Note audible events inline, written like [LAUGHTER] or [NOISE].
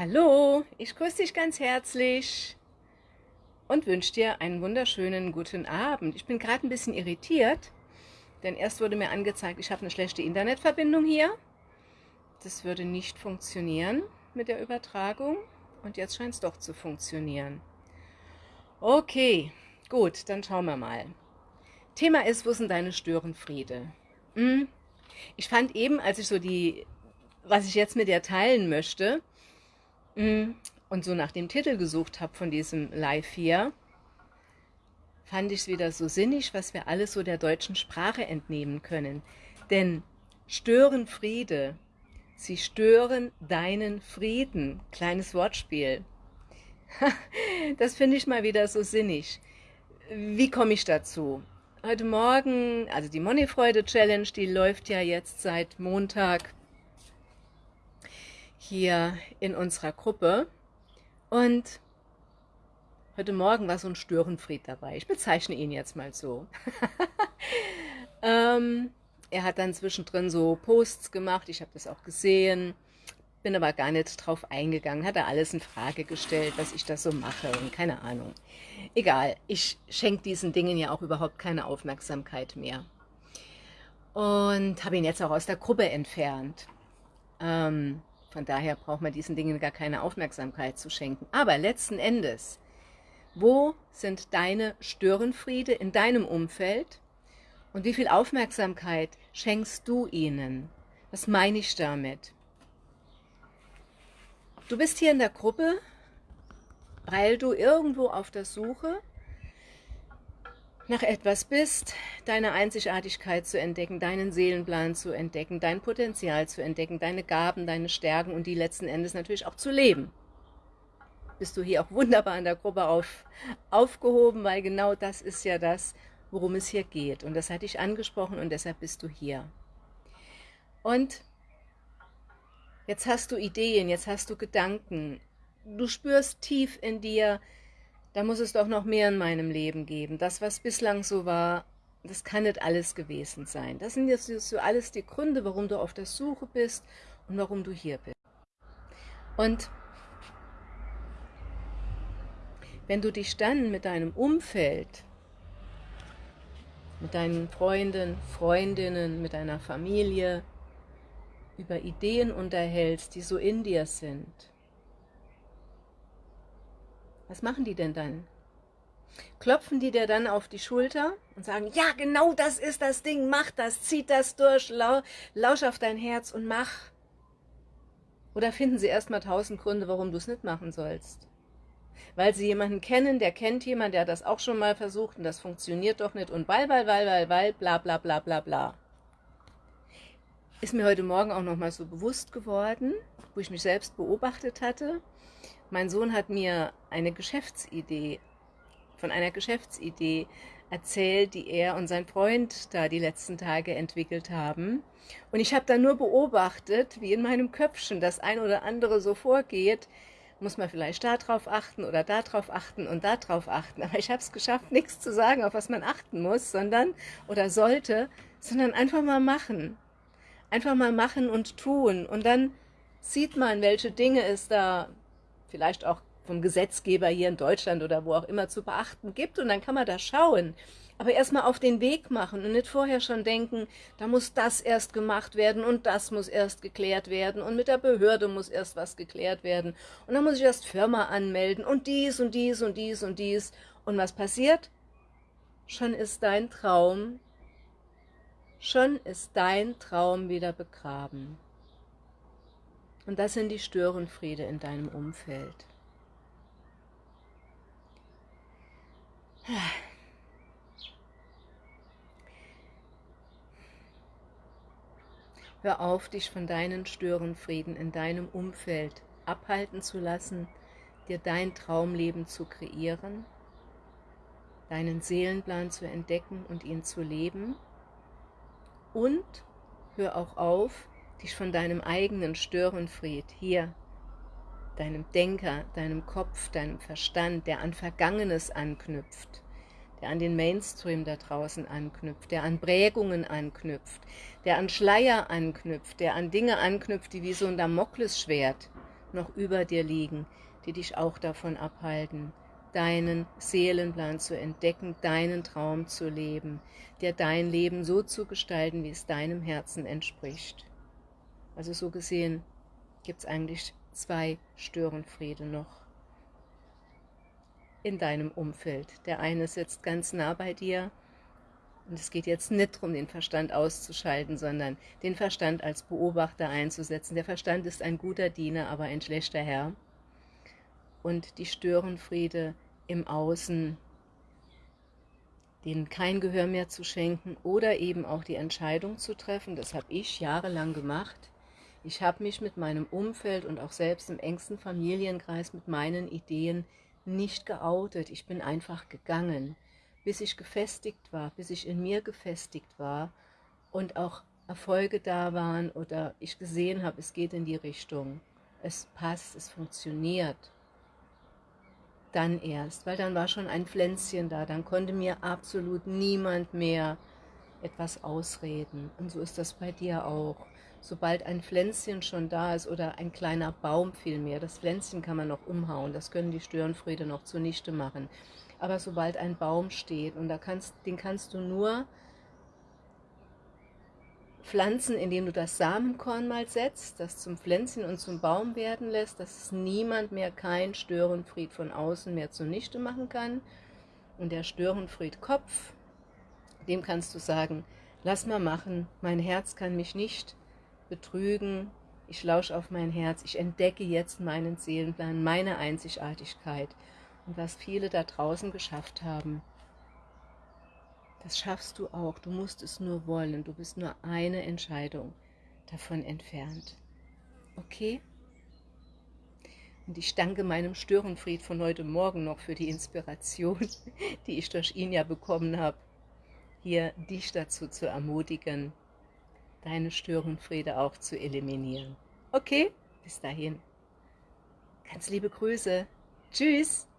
Hallo, ich grüße dich ganz herzlich und wünsche dir einen wunderschönen guten Abend. Ich bin gerade ein bisschen irritiert, denn erst wurde mir angezeigt, ich habe eine schlechte Internetverbindung hier. Das würde nicht funktionieren mit der Übertragung und jetzt scheint es doch zu funktionieren. Okay, gut, dann schauen wir mal. Thema ist, wo sind deine Störenfriede? Hm? Ich fand eben, als ich so die, was ich jetzt mit dir teilen möchte, und so nach dem Titel gesucht habe von diesem Live hier, fand ich es wieder so sinnig, was wir alles so der deutschen Sprache entnehmen können. Denn stören Friede, sie stören deinen Frieden. Kleines Wortspiel. [LAUGHS] das finde ich mal wieder so sinnig. Wie komme ich dazu? Heute Morgen, also die Moneyfreude Challenge, die läuft ja jetzt seit Montag hier in unserer Gruppe. Und heute Morgen war so ein Störenfried dabei. Ich bezeichne ihn jetzt mal so. [LAUGHS] ähm, er hat dann zwischendrin so Posts gemacht, ich habe das auch gesehen, bin aber gar nicht drauf eingegangen, hat er alles in Frage gestellt, was ich da so mache und keine Ahnung. Egal, ich schenke diesen Dingen ja auch überhaupt keine Aufmerksamkeit mehr. Und habe ihn jetzt auch aus der Gruppe entfernt. Ähm, von daher braucht man diesen Dingen gar keine Aufmerksamkeit zu schenken. Aber letzten Endes, wo sind deine Störenfriede in deinem Umfeld und wie viel Aufmerksamkeit schenkst du ihnen? Was meine ich damit? Du bist hier in der Gruppe, weil du irgendwo auf der Suche nach etwas bist, deine Einzigartigkeit zu entdecken, deinen Seelenplan zu entdecken, dein Potenzial zu entdecken, deine Gaben, deine Stärken und die letzten Endes natürlich auch zu leben. Bist du hier auch wunderbar in der Gruppe auf, aufgehoben, weil genau das ist ja das, worum es hier geht. Und das hatte ich angesprochen und deshalb bist du hier. Und jetzt hast du Ideen, jetzt hast du Gedanken. Du spürst tief in dir, da muss es doch noch mehr in meinem Leben geben. Das, was bislang so war, das kann nicht alles gewesen sein. Das sind jetzt so alles die Gründe, warum du auf der Suche bist und warum du hier bist. Und wenn du dich dann mit deinem Umfeld, mit deinen Freunden, Freundinnen, mit deiner Familie über Ideen unterhältst, die so in dir sind, was machen die denn dann? Klopfen die dir dann auf die Schulter und sagen, ja, genau das ist das Ding, mach das, zieh das durch, lau lausch auf dein Herz und mach. Oder finden sie erstmal tausend Gründe, warum du es nicht machen sollst? Weil sie jemanden kennen, der kennt jemanden, der das auch schon mal versucht und das funktioniert doch nicht und weil, weil, weil, weil, weil, bla, bla, bla, bla, bla. Ist mir heute Morgen auch nochmal so bewusst geworden, wo ich mich selbst beobachtet hatte. Mein Sohn hat mir eine Geschäftsidee, von einer Geschäftsidee erzählt, die er und sein Freund da die letzten Tage entwickelt haben. Und ich habe da nur beobachtet, wie in meinem Köpfchen das ein oder andere so vorgeht, muss man vielleicht darauf achten oder darauf achten und darauf achten. Aber ich habe es geschafft, nichts zu sagen, auf was man achten muss, sondern oder sollte, sondern einfach mal machen. Einfach mal machen und tun. Und dann sieht man, welche Dinge es da vielleicht auch vom Gesetzgeber hier in Deutschland oder wo auch immer zu beachten gibt und dann kann man da schauen. Aber erstmal auf den Weg machen und nicht vorher schon denken, da muss das erst gemacht werden und das muss erst geklärt werden und mit der Behörde muss erst was geklärt werden und dann muss ich erst Firma anmelden und dies und dies und dies und dies. Und was passiert? Schon ist dein Traum, schon ist dein Traum wieder begraben. Und das sind die Störenfriede in deinem Umfeld. Hör auf, dich von deinen Störenfrieden in deinem Umfeld abhalten zu lassen, dir dein Traumleben zu kreieren, deinen Seelenplan zu entdecken und ihn zu leben. Und hör auch auf, dich von deinem eigenen Störenfried hier, deinem Denker, deinem Kopf, deinem Verstand, der an Vergangenes anknüpft, der an den Mainstream da draußen anknüpft, der an Prägungen anknüpft, der an Schleier anknüpft, der an Dinge anknüpft, die wie so ein Damoklesschwert noch über dir liegen, die dich auch davon abhalten, deinen Seelenplan zu entdecken, deinen Traum zu leben, dir dein Leben so zu gestalten, wie es deinem Herzen entspricht. Also so gesehen gibt es eigentlich zwei Störenfriede noch in deinem Umfeld. Der eine sitzt ganz nah bei dir und es geht jetzt nicht darum, den Verstand auszuschalten, sondern den Verstand als Beobachter einzusetzen. Der Verstand ist ein guter Diener, aber ein schlechter Herr. Und die Störenfriede im Außen, denen kein Gehör mehr zu schenken oder eben auch die Entscheidung zu treffen, das habe ich jahrelang gemacht. Ich habe mich mit meinem Umfeld und auch selbst im engsten Familienkreis mit meinen Ideen nicht geoutet. Ich bin einfach gegangen, bis ich gefestigt war, bis ich in mir gefestigt war und auch Erfolge da waren oder ich gesehen habe, es geht in die Richtung. Es passt, es funktioniert. Dann erst, weil dann war schon ein Pflänzchen da, dann konnte mir absolut niemand mehr etwas ausreden. Und so ist das bei dir auch sobald ein Pflänzchen schon da ist oder ein kleiner Baum vielmehr, das Pflänzchen kann man noch umhauen, das können die Störenfriede noch zunichte machen. Aber sobald ein Baum steht, und da kannst, den kannst du nur pflanzen, indem du das Samenkorn mal setzt, das zum Pflänzchen und zum Baum werden lässt, dass es niemand mehr, kein Störenfried von außen mehr zunichte machen kann. Und der Störenfried-Kopf, dem kannst du sagen, lass mal machen, mein Herz kann mich nicht betrügen, ich lausche auf mein Herz, ich entdecke jetzt meinen Seelenplan, meine Einzigartigkeit und was viele da draußen geschafft haben. Das schaffst du auch, du musst es nur wollen, du bist nur eine Entscheidung davon entfernt. Okay? Und ich danke meinem Störenfried von heute Morgen noch für die Inspiration, [LAUGHS] die ich durch ihn ja bekommen habe, hier dich dazu zu ermutigen, deine Störenfriede auch zu eliminieren. Okay, bis dahin. Ganz liebe Grüße. Tschüss.